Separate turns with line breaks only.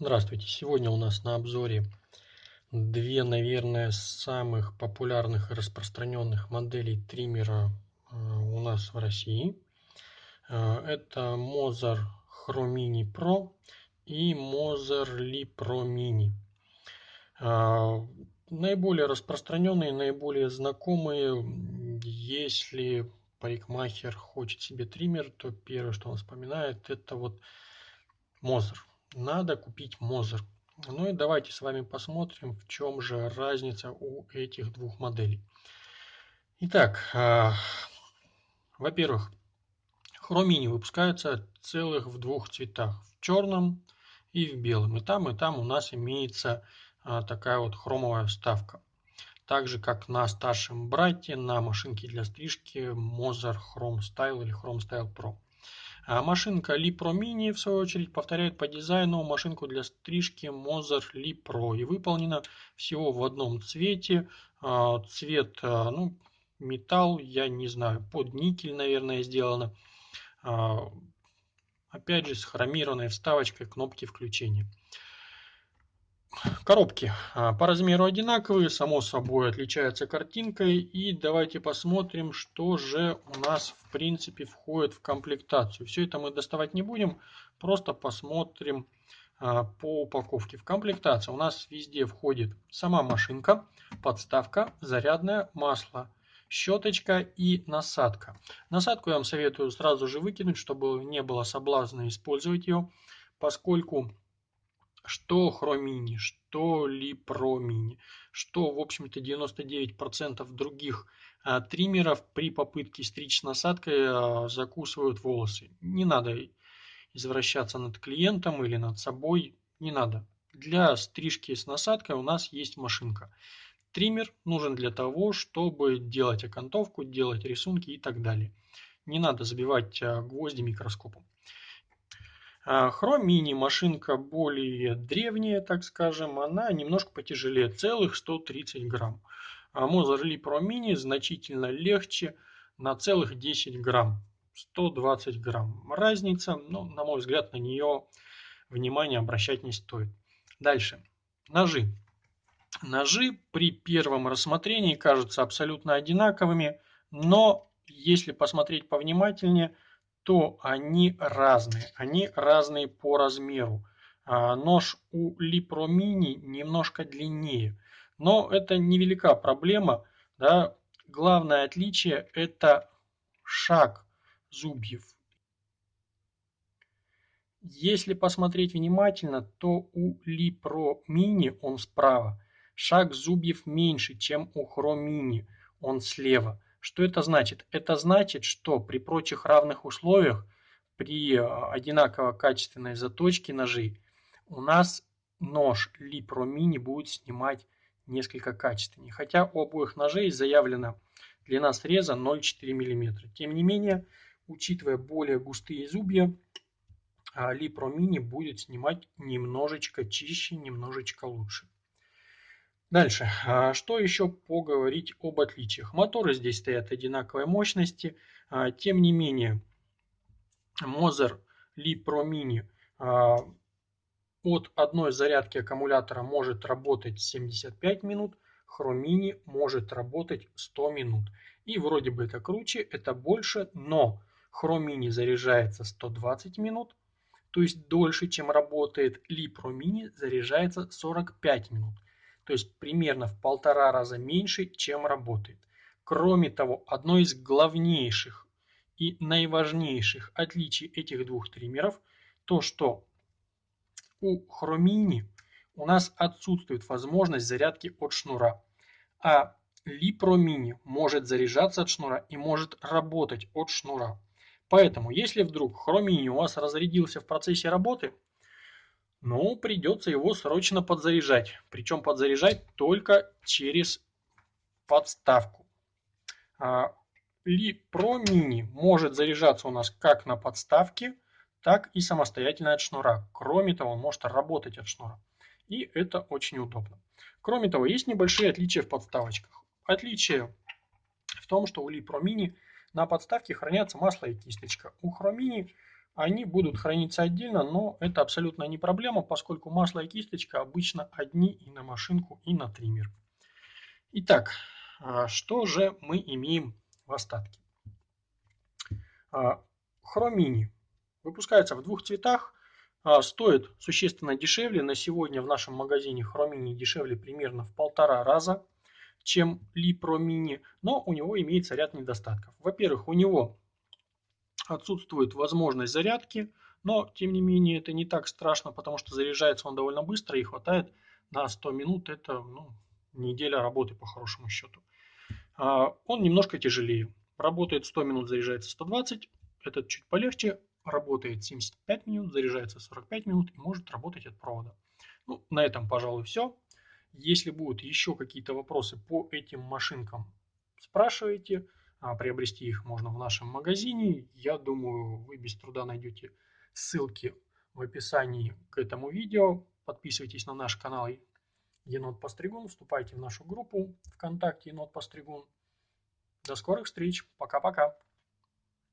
Здравствуйте! Сегодня у нас на обзоре две, наверное, самых популярных и распространенных моделей триммера э, у нас в России. Э, это Moser Chrome Mini Pro и Moser Li Pro Mini. Э, наиболее распространенные, наиболее знакомые, если парикмахер хочет себе триммер, то первое, что он вспоминает, это вот Moser надо купить Мозер. Ну и давайте с вами посмотрим, в чем же разница у этих двух моделей. Итак, э, во-первых, хромини выпускаются целых в двух цветах, в черном и в белом. И там, и там у нас имеется э, такая вот хромовая вставка. Так же, как на старшем брате, на машинке для стрижки Moser Chrome Style или Chrome Style Pro. А машинка Li Pro Mini, в свою очередь, повторяет по дизайну машинку для стрижки Moser Li Pro и выполнена всего в одном цвете. А, цвет, а, ну, металл, я не знаю, под никель, наверное, сделано. Опять же, с хромированной вставочкой кнопки включения. Коробки а, по размеру одинаковые, само собой отличаются картинкой. И давайте посмотрим, что же у нас в принципе входит в комплектацию. Все это мы доставать не будем, просто посмотрим а, по упаковке. В комплектацию у нас везде входит сама машинка, подставка, зарядное масло, щеточка и насадка. Насадку я вам советую сразу же выкинуть, чтобы не было соблазна использовать ее, поскольку что хромини, что липромини, что, в общем-то, 99% других а, триммеров при попытке стричь насадкой а, закусывают волосы. Не надо извращаться над клиентом или над собой, не надо. Для стрижки с насадкой у нас есть машинка. Триммер нужен для того, чтобы делать окантовку, делать рисунки и так далее. Не надо забивать а, гвозди микроскопом. Chrome Mini машинка более древняя, так скажем, она немножко потяжелее, целых 130 грамм. А Mozart Pro Mini значительно легче на целых 10 грамм, 120 грамм. Разница, ну, на мой взгляд, на нее внимание обращать не стоит. Дальше. Ножи. Ножи при первом рассмотрении кажутся абсолютно одинаковыми, но если посмотреть повнимательнее – то они разные. Они разные по размеру. А, нож у Mini немножко длиннее. Но это невелика проблема. Да? Главное отличие это шаг зубьев. Если посмотреть внимательно, то у Mini он справа. Шаг зубьев меньше, чем у Mini. Он слева. Что это значит? Это значит, что при прочих равных условиях, при э, одинаково качественной заточке ножей, у нас нож Lipro Mini будет снимать несколько качественнее. Хотя у обоих ножей заявлена длина среза 0,4 мм. Тем не менее, учитывая более густые зубья, Lipro Mini будет снимать немножечко чище, немножечко лучше. Дальше. А что еще поговорить об отличиях? Моторы здесь стоят одинаковой мощности. А, тем не менее, Moser Li Pro Mini а, от одной зарядки аккумулятора может работать 75 минут, Mini может работать 100 минут. И вроде бы это круче, это больше, но Mini заряжается 120 минут, то есть дольше, чем работает Li Pro Mini, заряжается 45 минут то есть примерно в полтора раза меньше, чем работает. Кроме того, одно из главнейших и наиважнейших отличий этих двух триммеров то, что у Хромини у нас отсутствует возможность зарядки от шнура, а Mini может заряжаться от шнура и может работать от шнура. Поэтому, если вдруг Хромини у вас разрядился в процессе работы, ну, придется его срочно подзаряжать. Причем подзаряжать только через подставку. Li Pro Mini может заряжаться у нас как на подставке, так и самостоятельно от шнура. Кроме того, он может работать от шнура. И это очень удобно. Кроме того, есть небольшие отличия в подставочках. Отличие в том, что у Li Pro Mini на подставке хранятся масло и кисточка. У Chromini они будут храниться отдельно, но это абсолютно не проблема, поскольку масло и кисточка обычно одни и на машинку, и на триммер. Итак, а, что же мы имеем в остатке? А, хромини выпускается в двух цветах, а, стоит существенно дешевле. На сегодня в нашем магазине хромини дешевле примерно в полтора раза, чем Липро Мини, но у него имеется ряд недостатков. Во-первых, у него отсутствует возможность зарядки, но тем не менее это не так страшно, потому что заряжается он довольно быстро и хватает на 100 минут, это ну, неделя работы по хорошему счету. А, он немножко тяжелее, работает 100 минут, заряжается 120, этот чуть полегче, работает 75 минут, заряжается 45 минут и может работать от провода. Ну, на этом, пожалуй, все. Если будут еще какие-то вопросы по этим машинкам, спрашивайте. А приобрести их можно в нашем магазине. Я думаю, вы без труда найдете ссылки в описании к этому видео. Подписывайтесь на наш канал Енот Постригун, вступайте в нашу группу ВКонтакте Енот Постригун. До скорых встреч. Пока-пока.